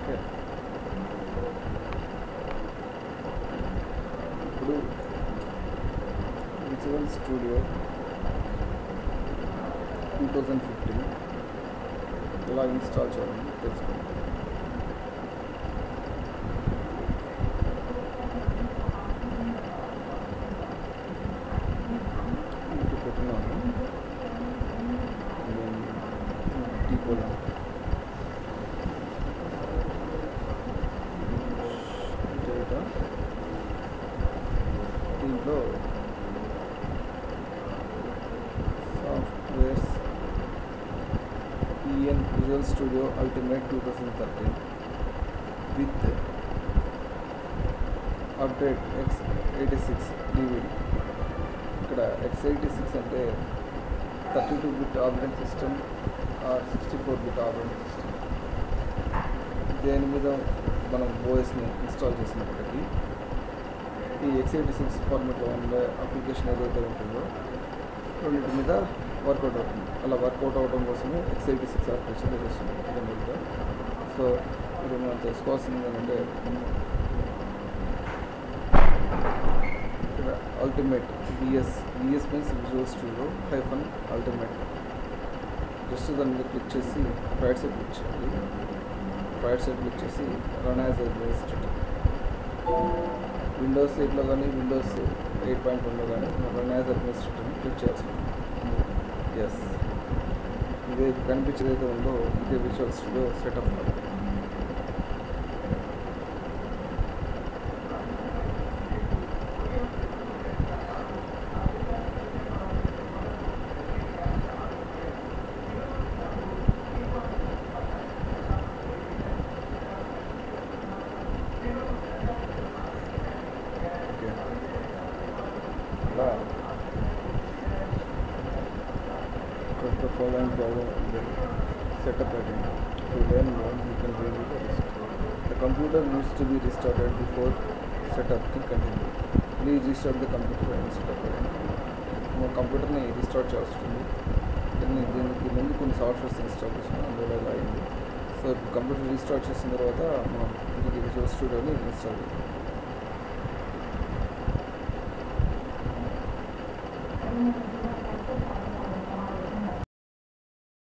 Okay ఇప్పుడు visual studio two thousand fifteen ఎలా install చేయాలని తెలుసుకుందాం మీకు పెట్టినాను డీకోడ్ దీంట్లో softwares EN visual studio ultimate two thousand thirteen with update x eighty six DVD ఇక్కడ ఎక్స్ ఎయిటీ సిక్స్ అంటే thirty two bit operating system or sixty four bit operating system దేని మీద మనం ఓఎస్ని ఇన్స్టాల్ చేసినప్పటికీ ఈ ఎక్స్ ఎయిటీ సిక్స్ ఫార్మెట్లో ఉండే application ఏదైతే ఉంటుందో రెండింటి మీద వర్కౌట్ అవుతుంది. అలా వర్కౌట్ అవడం కోసమే ఎక్స్ ఎయిటీ సిక్స్ అప్లికేషన్ చేస్తుంది సో ఇప్పుడు మనం తెలుసుకోవాల్సింది ఏంటంటే ఇక్కడ ultimate VS VS means visual studio hyphen ultimate just దాని మీద క్లిక్ చేసి రైట్ సైడ్ క్లిక్ చేయాలి. రైట్ సైడ్ క్లిక్ చేసి రన్ యాజ్ అడ్మినిస్ట్రేటర్ విండోస్ ఎయిట్లో కానీ విండోస్ ఎయిట్ పాయింట్ వన్లో కానీ రన్ యాజ్ అడ్మినిస్ట్రేటర్ని క్లిక్ చేయాల్సి ఎస్ ఇదే కనిపించేది అయితే ఉందో ఇదే visual studio setup అలా the following problem will setup again. To learn more, you can read the rest. The computer needs to be restarted before setup can continue. Please restart the computer and setup again. మన కంప్యూటర్ని restart చేయాల్సి ఉంటుంది దీన్ని దీనికి ముందు కొన్ని softwares install చేసుకున్నాం అందులో ఇలా అయింది సో కంప్యూటర్ రీస్టార్ట్ చేసిన తర్వాత మనం ఇది విజువల్ స్టూడియోని ఇన్స్టాల్ చేయాలి Thank you.